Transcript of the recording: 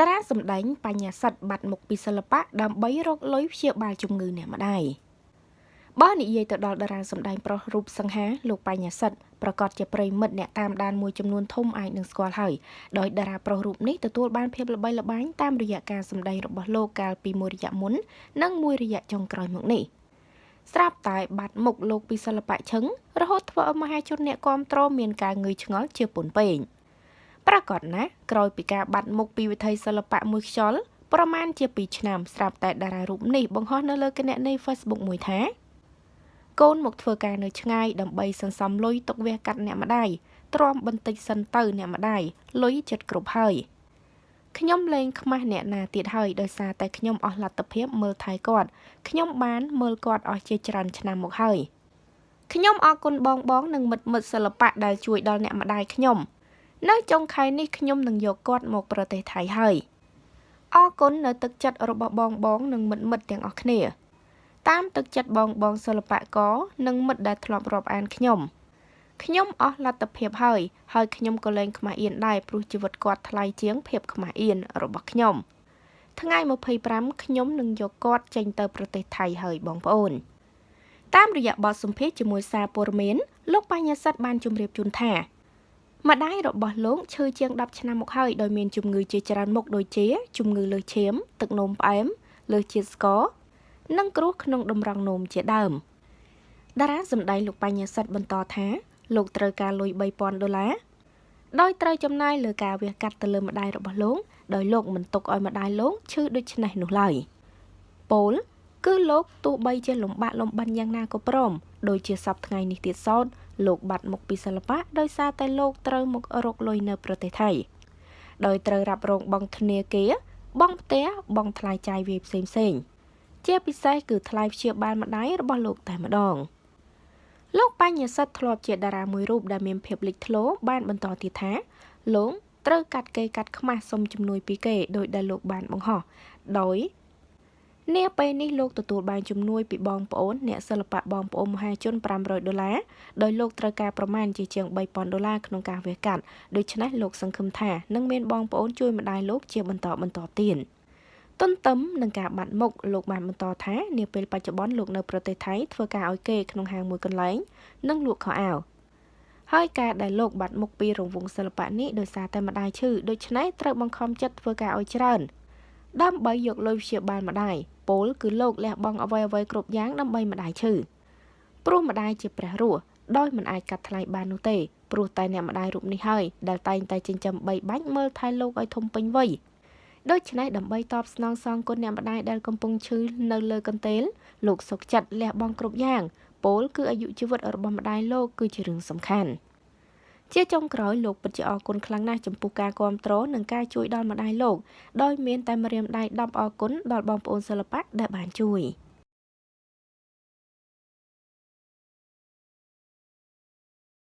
តារាសម្ដែងបញ្ញាសិទ្ធបាត់មុខពីសិល្បៈដើម្បីរកលុយព្យាបាលជំងឺអ្នកម្ដាយបើនិយាយទៅដល់តារាសម្ដែងប្រុសរូបសង្ហាលោកបញ្ញាសិទ្ធប្រកាសជាប្រិមិត្តអ្នកតាមដានមួយចំនួនធំអាចនឹងស្គាល់ហើយដោយតារាប្រុសរូបនេះទទួលបានភាពល្បីល្បាញតាមរយៈការសម្ដែងរបស់លោកកាលពីមួយរយៈមុននិងមួយរយៈចុងក្រោយមកនេះស្រាប់តែបាត់មុខលោកពីសិល្បៈឈឹងរហូតធ្វើឲ្យមហាជនអ្នកគាំទ្រមានការងឿយឆ្ងល់ជាពន់ពេង។ ប្រាកដណាស់ក្រោយពីការបាត់មុខពីវិថីសិល្បៈមួយខ្យល់ប្រមាណជា2ឆ្នាំស្រាប់តែតារារូបនេះបង្ហោះនៅលើគណនី Facebook មួយថាកូនមកធ្វើការនៅឆ្ងាយដើម្បីសន្សំលុយទុកវះកាត់អ្នកម្ដាយទ្រាំបន្តិចសិនទៅអ្នកម្ដាយលុយចិត្តគ្រប់ហើយខ្ញុំលែងខ្មាស់អ្នកណាទៀតហើយដោយសារតែខ្ញុំអស់លទ្ធភាពមើលថែគាត់ខ្ញុំបានមើលគាត់អស់ជាច្រើនឆ្នាំមកហើយខ្ញុំអរគុណបងបងនិងមិត្តមិត្តសិល្បៈដែលជួយដល់អ្នកម្ដាយខ្ញុំ នៅចុងខែនេះខ្ញុំនឹងយកគាត់មកប្រទេសថៃហើយអរគុណនៅទឹកចិត្តរបស់បងបងនិងមិត្តមិត្តទាំងអស់គ្នា តាមទឹកចិត្តបងបងសិល្បករនិងមិត្តដែលធ្លាប់រាប់អានខ្ញុំខ្ញុំអស់លទ្ធភាពហើយហើយខ្ញុំក៏លែងខ្មាស់អៀនដែរព្រោះជីវិតគាត់ថ្លៃជាងភាពខ្មាស់អៀនរបស់ខ្ញុំថ្ងៃ25ខ្ញុំនឹងយកគាត់ចេញទៅប្រទេសថៃហើយបងប្អូនតាមរយៈបទសម្ភាសជាមួយសារព័ត៌មានលោកបញ្ញាសិទ្ធបានជម្រាបជូនថា ម្ដាយរបស់លោកឈឺជាង10ឆ្នាំមកហើយដោយមានជំងឺជាច្រើនមុខដូចជា ជំងឺលើសឈាម ទឹកនោមផ្អែមលើសជាតិស្ករនិងគ្រោះក្នុងតម្រងនោមជាដើមតារាសម្ដែងលោកបញ្ញាសិទ្ធបន្តថាលោកត្រូវការលុយ3000ដុល្លារដោយត្រូវចំណាយលើការវះកាត់ទៅលើម្ដាយរបស់លោកដោយលោកមិនទុកឲ្យម្ដាយលោកឈឺដូច្នេះនោះឡើយពោល គឺលោកទោះបីជាលំបាកលំបិនយ៉ាងណាក៏ព្រមដូចជាសពថ្ងៃនេះទៀតសោតលោកបាត់មុខពីសិល្បៈដោយសារតែលោកត្រូវមករកលុយនៅប្រទេសថៃដោយត្រូវរ៉ាប់រងបង់ធនាគារបង់ផ្ទះបង់ថ្លៃចាយវាយផ្សេងផ្សេងជាពិសេសគឺថ្លៃព្យាបាលម្ដាយរបស់លោកតែម្ដងលោកបញ្ញសិទ្ធធ្លាប់ជាតារាមួយរូបដែលមានភាពលេចធ្លោបានបន្តទៀតថាលោកត្រូវកាត់គេកាត់ខ្មាស់សុំជំនួយពីគេដោយដែលលោកបានបង្ហោះដោយ នាពេលនេះលោកទទួលបានជំនួយពីបងប្អូនអ្នកសិល្បៈបងប្អូនមហាជន500ដុល្លារដោយលោកត្រូវការប្រមាណជាជាង3000ដុល្លារក្នុងការវះកាត់ដូច្នេះលោកសង្ឃឹមថានឹងមានបងប្អូនជួយម្ដាយលោកជាបន្តបន្តទៀតទន្ទឹមនឹងការបាត់មុខលោកបានបន្តថានាពេលបច្ចុប្បន្នលោកនៅប្រទេសថៃធ្វើការឲ្យគេក្នុងហាងមួយកន្លែងនិងលក់ខោអាវហើយការដែលលោកបាត់មុខពីរង្វង់សិល្បៈនេះដោយសារតែម្ដាយឈឺដូច្នេះត្រូវបង្ខំចិត្តធ្វើការឲ្យច្រើនដើម្បីយកលុយព្យាបាលម្ដាយ ពលគឺលោកលះបង់អ្វីអ្វីគ្រប់យ៉ាងដើម្បីម្ដាយឈឺព្រោះម្ដាយជាព្រះរស់ដោយមិនអាចកាត់ថ្លៃបាននោះទេព្រោះតែអ្នកម្ដាយរូបនេះហើយដែលតែងតែចិញ្ចឹមបីបាច់មើលថែលោកឲ្យធំពេញវ័យដូច្នេះដើម្បីតបស្នងសងគុណអ្នកម្ដាយដែលកំពុងឈឺនៅលើកន្ទេលលោកសុកចិត្តលះបង់គ្រប់យ៉ាងពលគឺអាយុជីវិតរបស់ម្ដាយលោកគឺជារឿងសំខាន់។ ជាចុងក្រោយលោកពិតជាអរគុណខ្លាំងណាស់ចំពោះការគ្រប់គ្រងនិងការជួយដល់ម្ដាយលោកដោយមានតែម្រាមដៃ10អរគុណដល់បងប្អូនសិល្បៈដែលបានជួយ។